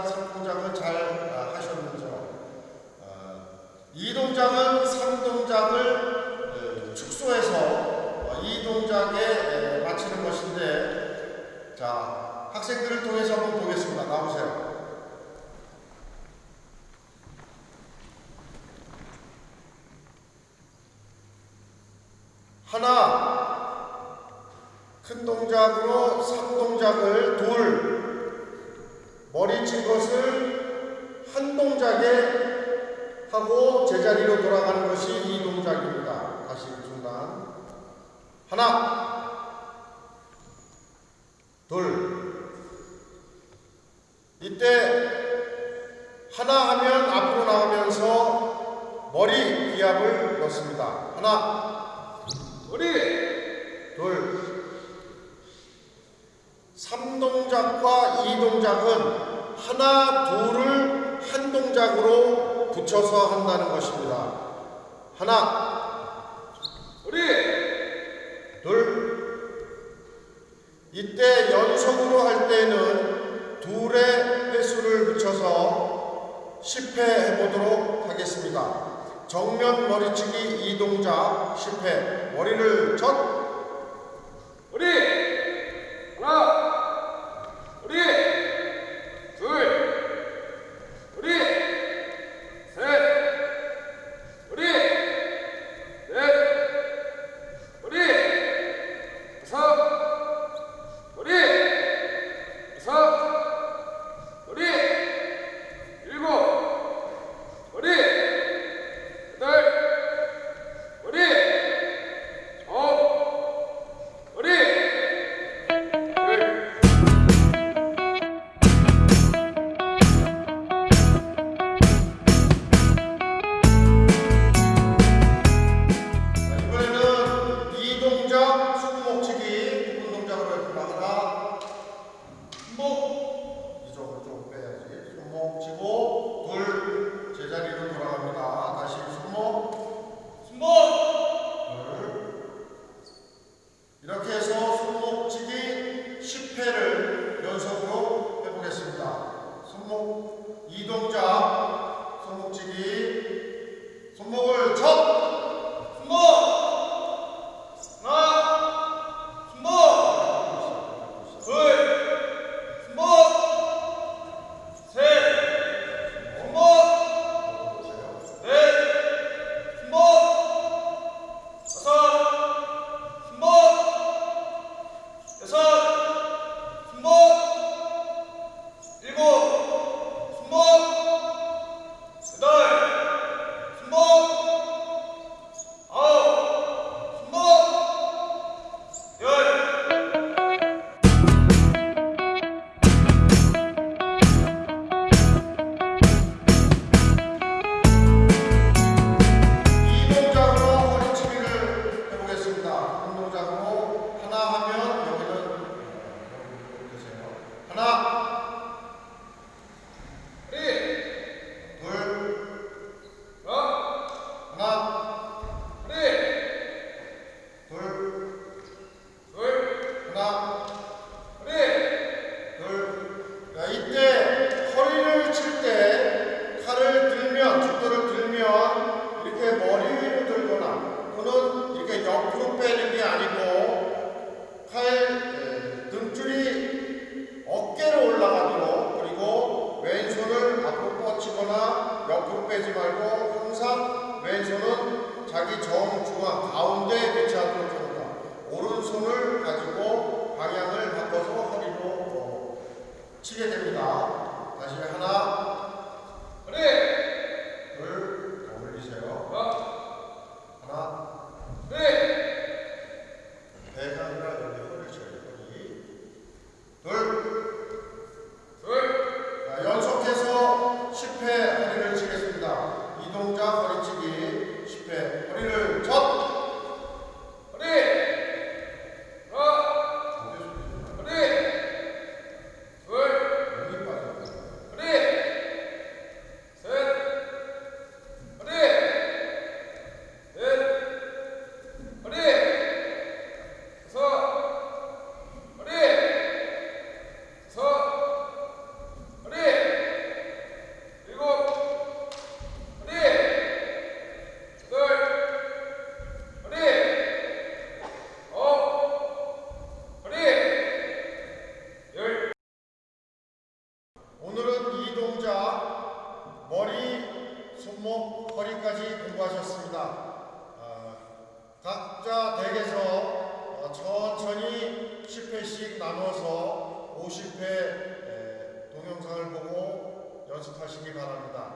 동작, 3동작을 잘 하셨는지요. 아, 2동작은 아, 3동작을 축소해서 아, 2동작에 맞추는 것인데 자 학생들을 통해서 한번 보겠습니다. 나오세요. 하나 큰 동작으로 3동작을 돌 머리 친 것을 한 동작에 하고 제자리로 돌아가는 것이 이 동작입니다. 다시 중단 하나. 둘. 이때 하나 하면 앞으로 나가면서 머리 기압을 넣습니다. 하나. 우리. 둘 3 동작과 2동작은 하나 둘을 한 동작으로 붙여서 한다는 것입니다. 하나 우리 둘 이때 연속으로 할 때는 둘의 횟수를 붙여서 10회 해보도록 하겠습니다. 정면 머리치기 2동작 10회 머리를 젖 우리 하나 우 자기 정중앙 가운데에 배치하도록 합니다. 오른손을 가지고 방향을 바꿔서 허리로 어, 치게 됩니다. 다시 하나, 오늘은 이 동작 머리, 손목, 허리까지 공부하셨습니다. 어, 각자 댁에서 어, 천천히 10회씩 나눠서 50회 에, 동영상을 보고 연습하시기 바랍니다.